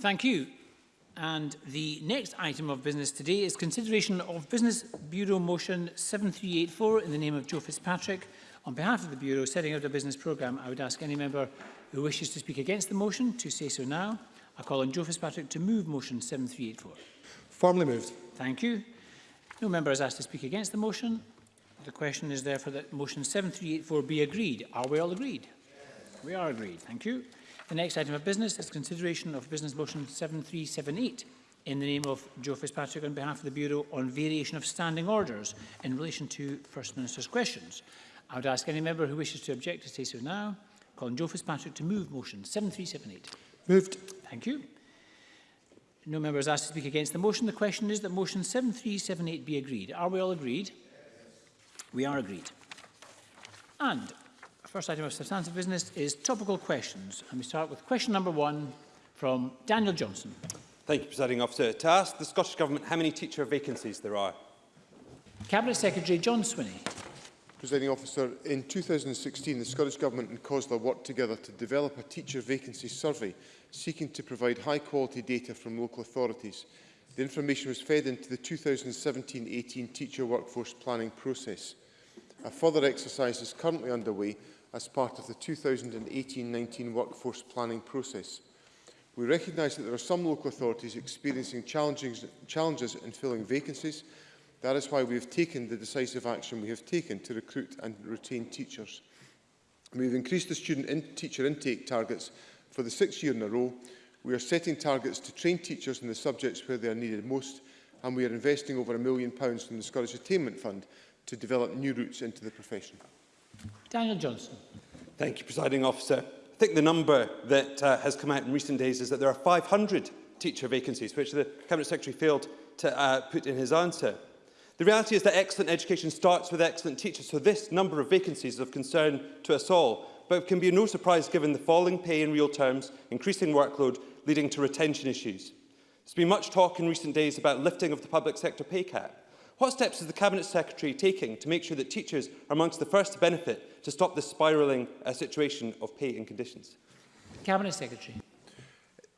Thank you. And the next item of business today is consideration of Business Bureau Motion 7384 in the name of Joe Fitzpatrick. On behalf of the Bureau, setting out a business programme, I would ask any member who wishes to speak against the motion to say so now. I call on Joe Fitzpatrick to move Motion 7384. Formally moved. Thank you. No member is asked to speak against the motion. The question is therefore that Motion 7384 be agreed. Are we all agreed? Yes. We are agreed. Thank you. The next item of business is consideration of Business Motion 7378 in the name of Joe Fitzpatrick on behalf of the Bureau on variation of standing orders in relation to First Minister's questions. I would ask any member who wishes to object to say so now. Colin Joe Fitzpatrick to move motion 7378. Moved. Thank you. No member is asked to speak against the motion. The question is that motion 7378 be agreed. Are we all agreed? We are agreed. And first item of substantive business is topical questions. And we start with question number one from Daniel Johnson. Thank you, Presiding Officer. To ask the Scottish Government how many teacher vacancies there are. Cabinet Secretary John Swinney. Presiding Officer, in 2016, the Scottish Government and COSLA worked together to develop a teacher vacancy survey, seeking to provide high-quality data from local authorities. The information was fed into the 2017-18 teacher workforce planning process. A further exercise is currently underway as part of the 2018-19 workforce planning process. We recognise that there are some local authorities experiencing challenges in filling vacancies. That is why we have taken the decisive action we have taken to recruit and retain teachers. We have increased the student in teacher intake targets for the sixth year in a row. We are setting targets to train teachers in the subjects where they are needed most, and we are investing over a million pounds from the Scottish Attainment Fund to develop new routes into the profession. Daniel Johnson. Thank you, Presiding Officer. I think the number that uh, has come out in recent days is that there are 500 teacher vacancies, which the Cabinet Secretary failed to uh, put in his answer. The reality is that excellent education starts with excellent teachers, so this number of vacancies is of concern to us all, but it can be no surprise given the falling pay in real terms, increasing workload, leading to retention issues. There's been much talk in recent days about lifting of the public sector pay cap. What steps is the Cabinet Secretary taking to make sure that teachers are amongst the first to benefit to stop the spiralling uh, situation of pay and conditions? Cabinet Secretary.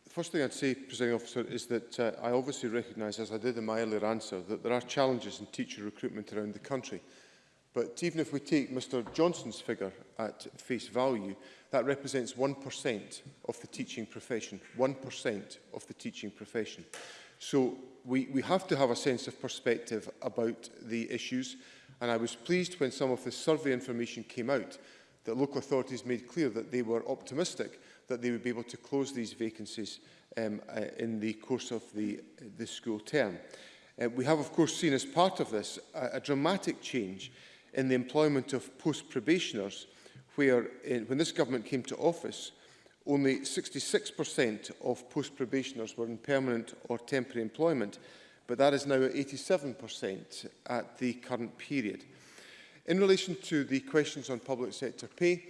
The first thing I'd say, Presiding Officer, is that uh, I obviously recognise, as I did in my earlier answer, that there are challenges in teacher recruitment around the country. But even if we take Mr Johnson's figure at face value, that represents 1% of the teaching profession. 1% of the teaching profession. So we, we have to have a sense of perspective about the issues. And I was pleased when some of the survey information came out that local authorities made clear that they were optimistic that they would be able to close these vacancies um, uh, in the course of the, uh, the school term. Uh, we have, of course, seen as part of this a, a dramatic change in the employment of post-probationers, where in, uh, when this government came to office, Only 66% of post-probationers were in permanent or temporary employment, but that is now at 87% at the current period. In relation to the questions on public sector pay,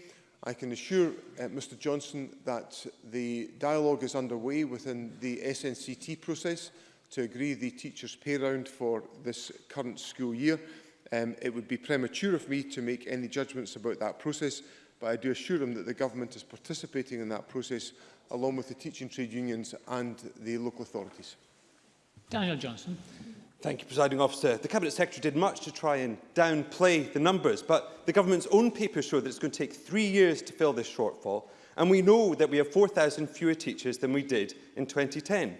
I can assure uh, Mr Johnson that the dialogue is underway within the SNCT process to agree the teachers' pay round for this current school year. Um, it would be premature of me to make any judgments about that process But I do assure him that the government is participating in that process along with the teaching trade unions and the local authorities. Daniel Johnson. Thank you, Presiding Officer. The Cabinet Secretary did much to try and downplay the numbers, but the government's own papers show that it's going to take three years to fill this shortfall, and we know that we have 4,000 fewer teachers than we did in 2010.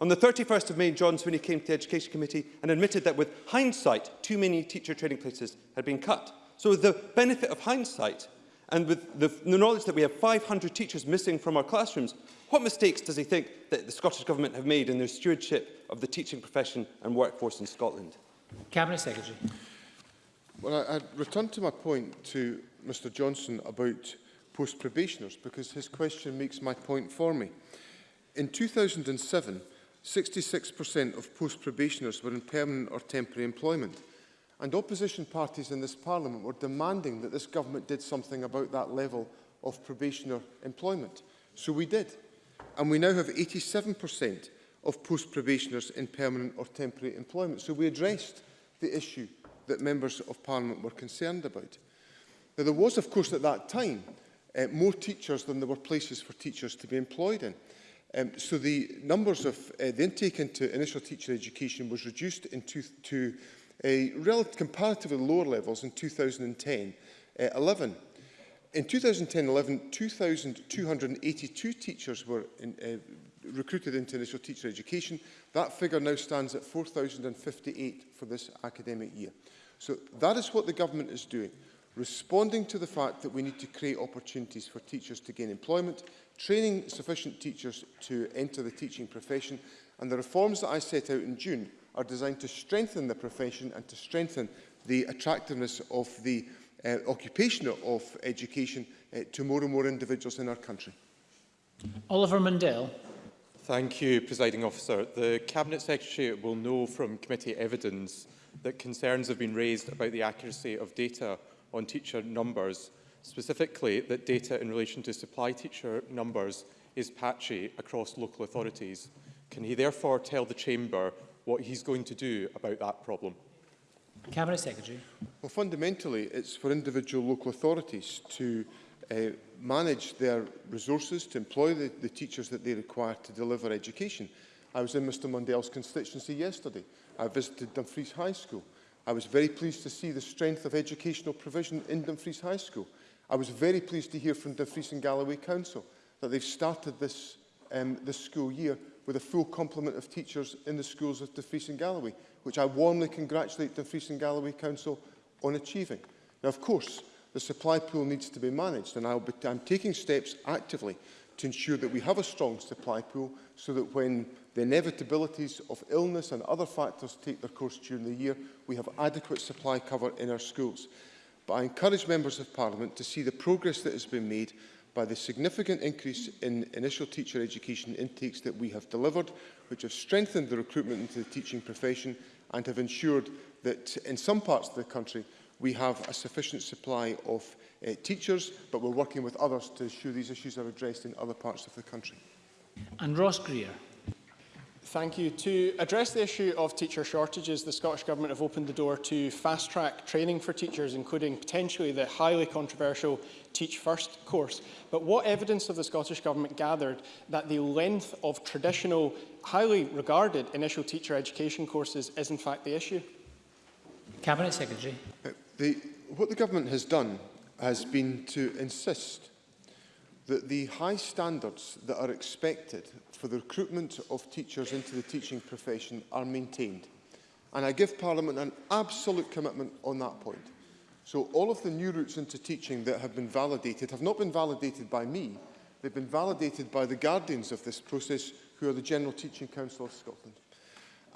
On the 31st of May, John Swinney came to the Education Committee and admitted that with hindsight, too many teacher training places had been cut. So with the benefit of hindsight, And with the, the knowledge that we have 500 teachers missing from our classrooms, what mistakes does he think that the Scottish Government have made in their stewardship of the teaching profession and workforce in Scotland? Cabinet Secretary. Well, I, I return to my point to Mr Johnson about post-probationers because his question makes my point for me. In 2007, 66% of post-probationers were in permanent or temporary employment. And opposition parties in this parliament were demanding that this government did something about that level of probationer employment. So we did. And we now have 87% of post-probationers in permanent or temporary employment. So we addressed the issue that members of parliament were concerned about. Now, there was, of course, at that time, uh, more teachers than there were places for teachers to be employed in. Um, so the numbers of uh, the intake into initial teacher education was reduced in two, to uh, comparatively lower levels in 2010-11. Uh, in 2010-11, 2,282 teachers were in, uh, recruited into initial teacher education. That figure now stands at 4,058 for this academic year. So that is what the government is doing, responding to the fact that we need to create opportunities for teachers to gain employment, training sufficient teachers to enter the teaching profession, and the reforms that I set out in June are designed to strengthen the profession and to strengthen the attractiveness of the uh, occupation of education uh, to more and more individuals in our country. Oliver Mundell. Thank you, Presiding Officer. The Cabinet Secretary will know from committee evidence that concerns have been raised about the accuracy of data on teacher numbers, specifically that data in relation to supply teacher numbers is patchy across local authorities. Can he therefore tell the Chamber what he's going to do about that problem. Cabinet Secretary. Well, fundamentally, it's for individual local authorities to uh, manage their resources, to employ the, the teachers that they require to deliver education. I was in Mr Mundell's constituency yesterday. I visited Dumfries High School. I was very pleased to see the strength of educational provision in Dumfries High School. I was very pleased to hear from Dumfries and Galloway Council that they've started this, um, this school year with a full complement of teachers in the schools of Dufresne and Galloway, which I warmly congratulate Dufresne and Galloway Council on achieving. Now, of course, the supply pool needs to be managed, and I'll be, I'm taking steps actively to ensure that we have a strong supply pool so that when the inevitabilities of illness and other factors take their course during the year, we have adequate supply cover in our schools. But I encourage Members of Parliament to see the progress that has been made by the significant increase in initial teacher education intakes that we have delivered, which have strengthened the recruitment into the teaching profession and have ensured that in some parts of the country we have a sufficient supply of uh, teachers, but we're working with others to ensure these issues are addressed in other parts of the country. And Ross Greer. Thank you. To address the issue of teacher shortages, the Scottish Government have opened the door to fast-track training for teachers, including potentially the highly controversial Teach First course. But what evidence have the Scottish Government gathered that the length of traditional, highly regarded initial teacher education courses is in fact the issue? Cabinet Secretary. Uh, the, what the Government has done has been to insist that the high standards that are expected for the recruitment of teachers into the teaching profession are maintained. And I give Parliament an absolute commitment on that point. So all of the new routes into teaching that have been validated have not been validated by me, they've been validated by the guardians of this process, who are the General Teaching Council of Scotland.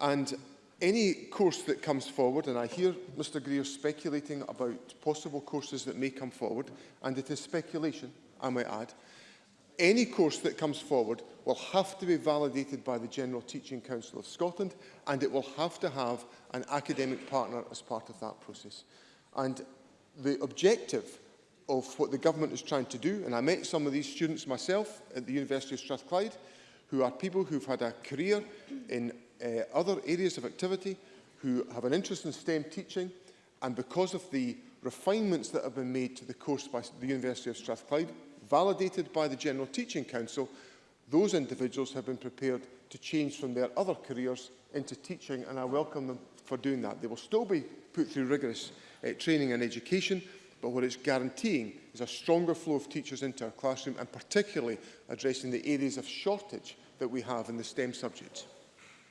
And any course that comes forward, and I hear Mr Greer speculating about possible courses that may come forward, and it is speculation, I might add, any course that comes forward will have to be validated by the General Teaching Council of Scotland and it will have to have an academic partner as part of that process. And the objective of what the government is trying to do, and I met some of these students myself at the University of Strathclyde, who are people who've had a career in uh, other areas of activity, who have an interest in STEM teaching, and because of the refinements that have been made to the course by the University of Strathclyde, validated by the General Teaching Council, those individuals have been prepared to change from their other careers into teaching, and I welcome them for doing that. They will still be put through rigorous uh, training and education, but what it's guaranteeing is a stronger flow of teachers into our classroom, and particularly addressing the areas of shortage that we have in the STEM subjects.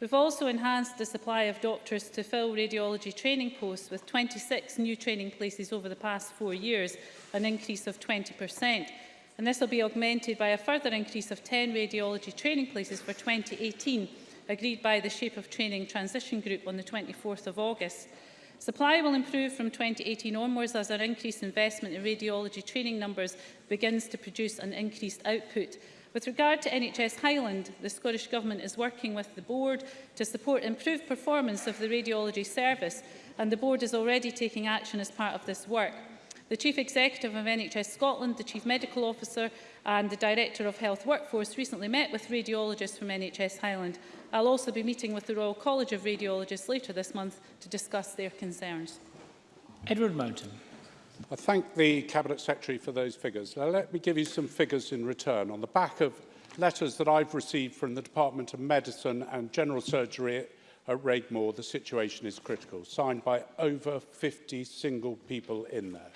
We've also enhanced the supply of doctors to fill radiology training posts with 26 new training places over the past four years, an increase of 20%. And this will be augmented by a further increase of 10 radiology training places for 2018, agreed by the Shape of Training Transition Group on the 24th of August. Supply will improve from 2018 onwards as our increased investment in radiology training numbers begins to produce an increased output. With regard to NHS Highland, the Scottish Government is working with the Board to support improved performance of the radiology service and the Board is already taking action as part of this work. The Chief Executive of NHS Scotland, the Chief Medical Officer and the Director of Health Workforce recently met with radiologists from NHS Highland. I'll also be meeting with the Royal College of Radiologists later this month to discuss their concerns. Edward Mountain. I thank the Cabinet Secretary for those figures. Now, let me give you some figures in return. On the back of letters that I've received from the Department of Medicine and General Surgery at, Raigmore, the situation is critical, signed by over 50 single people in there.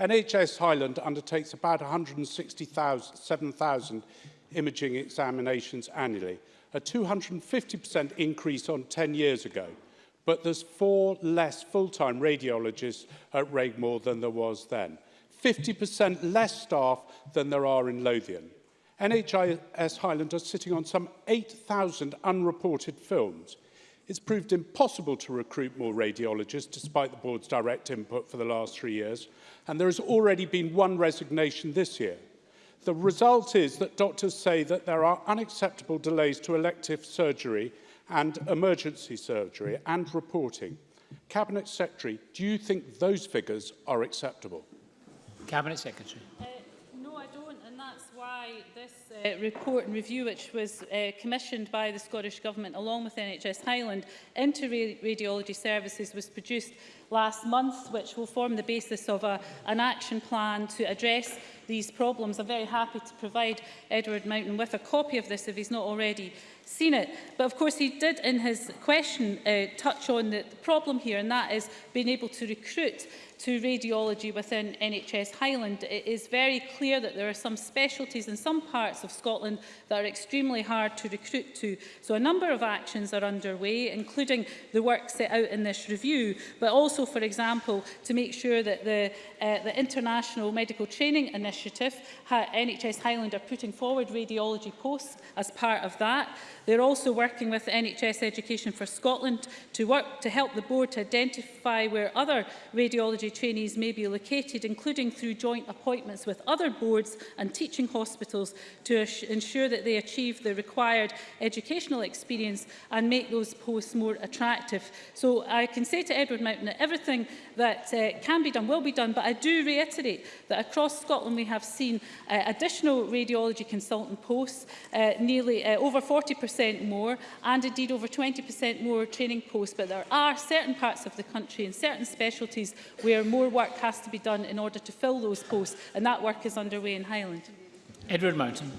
NHS Highland undertakes about 167,000 imaging examinations annually, a 250% increase on 10 years ago. but there's four less full-time radiologists at Raigmore than there was then. 50% less staff than there are in Lothian. NHIS Highland are sitting on some 8,000 unreported films. It's proved impossible to recruit more radiologists despite the board's direct input for the last three years, and there has already been one resignation this year. The result is that doctors say that there are unacceptable delays to elective surgery and emergency surgery and reporting. Cabinet Secretary, do you think those figures are acceptable? Cabinet Secretary. Uh, no, I don't, and that's why this Uh, report and review which was uh, commissioned by the Scottish Government along with NHS Highland into radiology services was produced last month which will form the basis of a, an action plan to address these problems. I'm very happy to provide Edward Mountain with a copy of this if he's not already seen it. But of course he did in his question uh, touch on the, the problem here and that is being able to recruit to radiology within NHS Highland. It is very clear that there are some specialties in some parts of Scotland that are extremely hard to recruit to. So a number of actions are underway, including the work set out in this review, but also, for example, to make sure that the, uh, the International Medical Training Initiative, NHS Highland are putting forward radiology posts as part of that. They're also working with NHS Education for Scotland to work to help the board to identify where other radiology trainees may be located, including through joint appointments with other boards and teaching hospitals to ensure that they achieve the required educational experience and make those posts more attractive. So I can say to Edward Mountain that everything that uh, can be done will be done, but I do reiterate that across Scotland we have seen uh, additional radiology consultant posts, uh, nearly uh, over 40% more, and indeed over 20% more training posts. But there are certain parts of the country and certain specialties where more work has to be done in order to fill those posts, and that work is underway in Highland. Edward Mountain.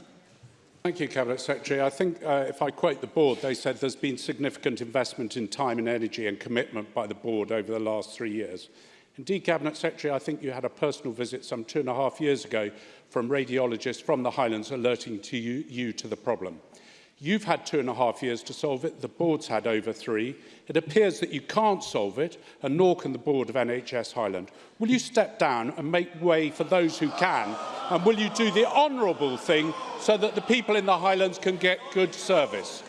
Thank you, Cabinet Secretary. I think uh, if I quote the board, they said there's been significant investment in time and energy and commitment by the board over the last three years. Indeed, Cabinet Secretary, I think you had a personal visit some two and a half years ago from radiologists from the Highlands alerting to you, you to the problem. You've had two and a half years to solve it. The board's had over three. It appears that you can't solve it, and nor can the board of NHS Highland. Will you step down and make way for those who can? And will you do the honourable thing so that the people in the Highlands can get good service?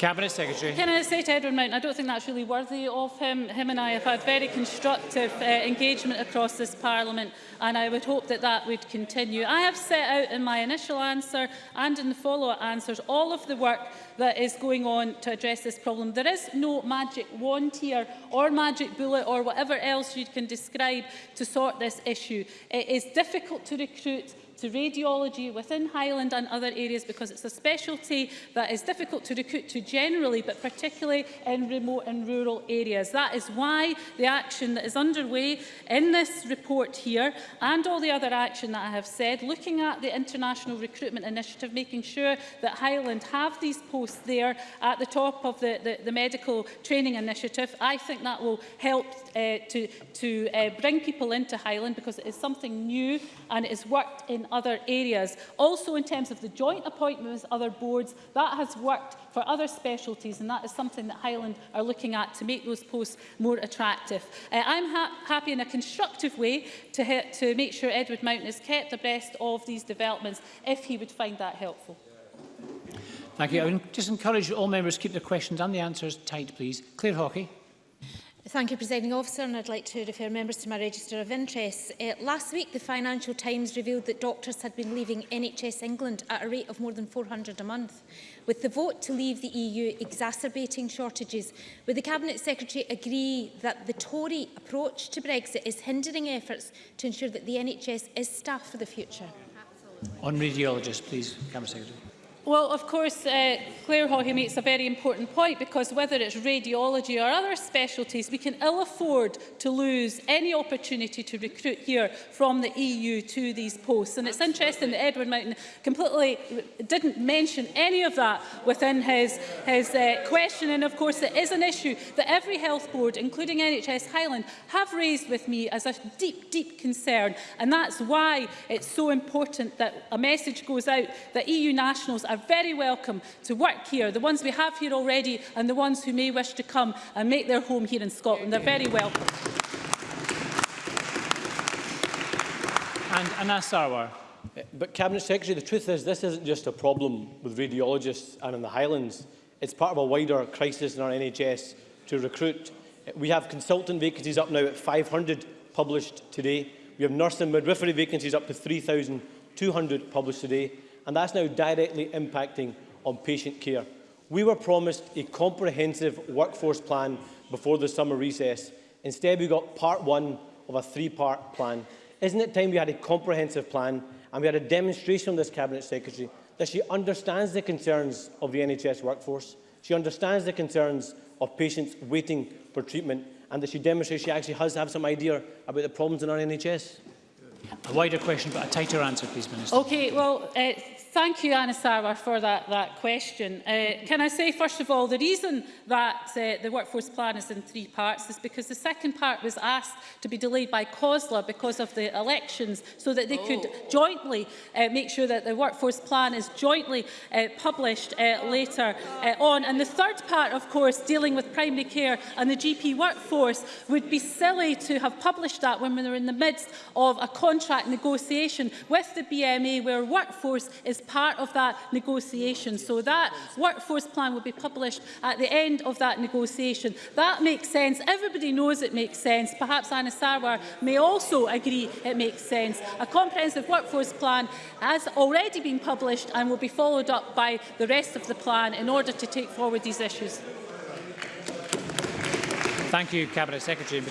Cabinet Secretary. Can I say to Edward Mountain, I don't think that's really worthy of him. Him and I have had very constructive uh, engagement across this Parliament and I would hope that that would continue. I have set out in my initial answer and in the follow-up answers all of the work that is going on to address this problem. There is no magic wand here or magic bullet or whatever else you can describe to sort this issue. It is difficult to recruit to radiology within Highland and other areas because it's a specialty that is difficult to recruit to generally, but particularly in remote and rural areas. That is why the action that is underway in this report here and all the other action that I have said, looking at the International Recruitment Initiative, making sure that Highland have these posts there at the top of the, the, the medical training initiative. I think that will help uh, to, to uh, bring people into Highland because it is something new and it is worked in other areas. Also in terms of the joint appointment with other boards, that has worked for other specialties and that is something that Highland are looking at to make those posts more attractive. Uh, I'm ha happy in a constructive way to, to make sure Edward Mountain is kept abreast of these developments if he would find that helpful. Thank you. I would just encourage all members to keep their questions and the answers tight, please. Claire Hockey. Thank you, Presiding Officer, and I'd like to refer members to my register of interest. Uh, last week, the Financial Times revealed that doctors had been leaving NHS England at a rate of more than 400 a month, with the vote to leave the EU exacerbating shortages. Would the Cabinet Secretary agree that the Tory approach to Brexit is hindering efforts to ensure that the NHS is staffed for the future? Absolutely. On radiologists, please, Cabinet Secretary. Well, of course, uh, Claire Hawhey makes a very important point because whether it's radiology or other specialties, we can ill afford to lose any opportunity to recruit here from the EU to these posts. And it's interesting that Edward Mountain completely didn't mention any of that within his, his uh, question. And of course, it is an issue that every health board, including NHS Highland, have raised with me as a deep, deep concern. And that's why it's so important that a message goes out that EU nationals are are very welcome to work here. The ones we have here already and the ones who may wish to come and make their home here in Scotland, they're very welcome. And Anas Sarwar. Eh, but Cabinet Secretary, the truth is this isn't just a problem with radiologists and in the Highlands. It's part of a wider crisis in our NHS to recruit. Eh, we have consultant vacancies up now at 500 published today. We have nurse and midwifery vacancies up to 3,200 published today and that's now directly impacting on patient care. We were promised a comprehensive workforce plan before the summer recess. Instead, we got part one of a three-part plan. Isn't it time we had a comprehensive plan and we had a demonstration from this Cabinet Secretary that she understands the concerns of the NHS workforce, she understands the concerns of patients waiting for treatment and that she demonstrates she actually has to have some idea about the problems in our NHS? A wider question, but a tighter answer, please, Minister. Okay, well, uh, Thank you, Anna Sarwar, for that, that question. Uh, can I say, first of all, the reason that uh, the workforce plan is in three parts is because the second part was asked to be delayed by COSLA because of the elections, so that they oh. could jointly uh, make sure that the workforce plan is jointly uh, published uh, later uh, on. And the third part, of course, dealing with primary care and the GP workforce, would be silly to have published that when were in the midst of a contract negotiation with the BMA where workforce is part of that negotiation. So that workforce plan will be published at the end of that negotiation. That makes sense. Everybody knows it makes sense. Perhaps Anna Sarwar may also agree it makes sense. A comprehensive workforce plan has already been published and will be followed up by the rest of the plan in order to take forward these issues. Thank you, Cabinet Secretary, in particular.